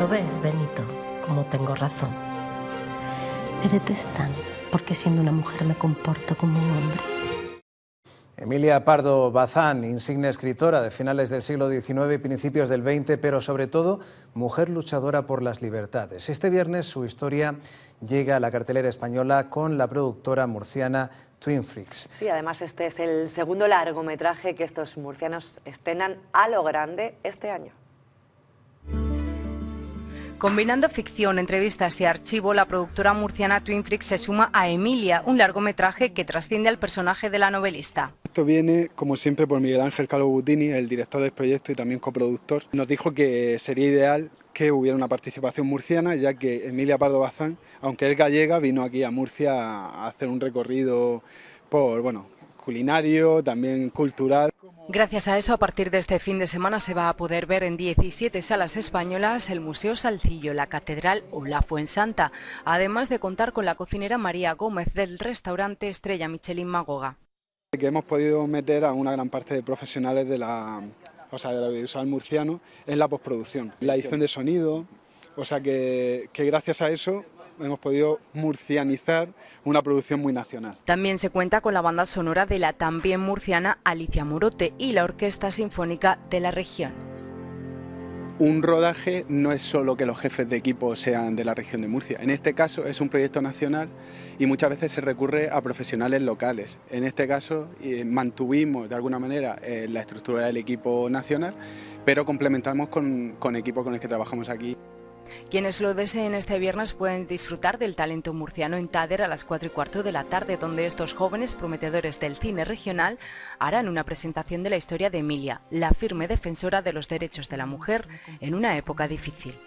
¿Lo ves, Benito? Como tengo razón. Me detestan porque siendo una mujer me comporto como un hombre. Emilia Pardo Bazán, insigne escritora de finales del siglo XIX y principios del XX, pero sobre todo mujer luchadora por las libertades. Este viernes su historia llega a la cartelera española con la productora murciana Twin Freaks. Sí, además este es el segundo largometraje que estos murcianos estrenan a lo grande este año. Combinando ficción, entrevistas y archivo, la productora murciana Twin Freaks se suma a Emilia, un largometraje que trasciende al personaje de la novelista. Esto viene, como siempre, por Miguel Ángel Calvo el director del proyecto y también coproductor. Nos dijo que sería ideal que hubiera una participación murciana, ya que Emilia Pardo Bazán, aunque es gallega, vino aquí a Murcia a hacer un recorrido por, bueno, culinario, también cultural. Gracias a eso, a partir de este fin de semana se va a poder ver en 17 salas españolas el Museo Salcillo, la Catedral o la Fuensanta, además de contar con la cocinera María Gómez del restaurante Estrella Michelin Magoga. Que hemos podido meter a una gran parte de profesionales de la, o sea, del audiovisual murciano en la postproducción, la edición de sonido, o sea que, que gracias a eso hemos podido murcianizar una producción muy nacional. También se cuenta con la banda sonora de la también murciana Alicia Morote y la Orquesta Sinfónica de la región. Un rodaje no es solo que los jefes de equipo sean de la región de Murcia. En este caso es un proyecto nacional y muchas veces se recurre a profesionales locales. En este caso eh, mantuvimos de alguna manera eh, la estructura del equipo nacional, pero complementamos con, con equipos con los que trabajamos aquí. Quienes lo deseen este viernes pueden disfrutar del talento murciano en Tader a las 4 y cuarto de la tarde, donde estos jóvenes prometedores del cine regional harán una presentación de la historia de Emilia, la firme defensora de los derechos de la mujer en una época difícil.